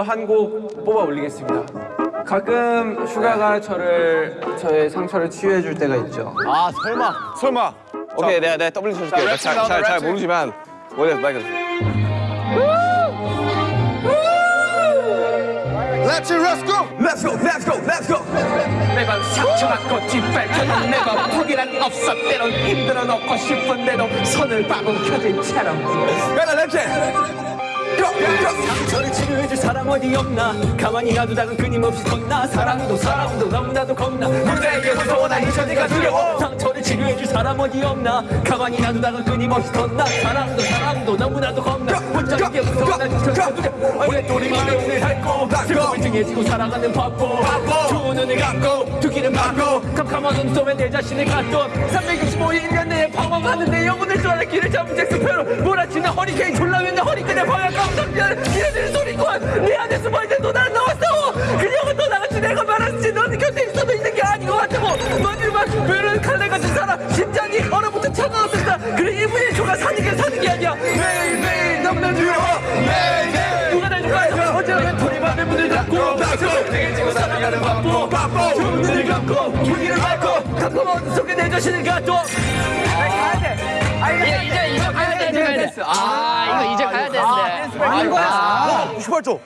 또 한 곡 뽑아 올리겠습니다. 가끔 슈가가 저를 저의 상처를 치유해 줄 때가 있죠. 아 설마. 설마. 오케이 내가 내가 doubling 쳐줄게 자, 잘, 모르지만. 원래 마이크 Let's let's go. Let's go Let's go Let's go. 매번 상처받고 짓밟혀도 매번 포기란 없어 때론 힘들어 놓고 싶은데도 손을 박은 켜진 채로 가자 랩체 상처를 치료해줄 사람 어디 없나? 가만히 놔두다간 끊임없이 덧나? 사랑도 사람도 너무나도 겁나. 누구에게 무서워 난 잊혀지가 두려워 사람 어디 없나? 가만히 놔두다간 끊임없이 덧나? 사랑도 사람도 너무나도 겁나. 혼자 이게 무서워 난 잊혀지가 두려워 오랫동안 오늘 핥고 슬픔을 등에지고 살아가는 바보. 두 눈을 감고 두 귀를 막고 캄캄한 눈썹에 내 자신을 갖던 365일 1년 내에 방황하는데 영혼을 쫓아 길을 잡은 잭스페로 몰아치는 허리케인 졸라매는 허리끈에 방향 감정기를 길어지는 소리꾼! 내 안에 숨어있는 또 나를 나왔어 그녀가 떠나갔지 내가 말 조가 사는 게 사는 게 아니야. 매일 매일 너무나 두려워. 매일 매일 누가 날 좋아해? 언제나 도리만의 문을 닫고 내게 지고 살아가는 바보. 두 눈을 감고 두기를 밟고 어둠 속에 내 자신을 갖고 이제 이제 이제 가야 돼 이제 가야 돼. 아 이거 이제 가야 되는데. 아닌 거야 슈발조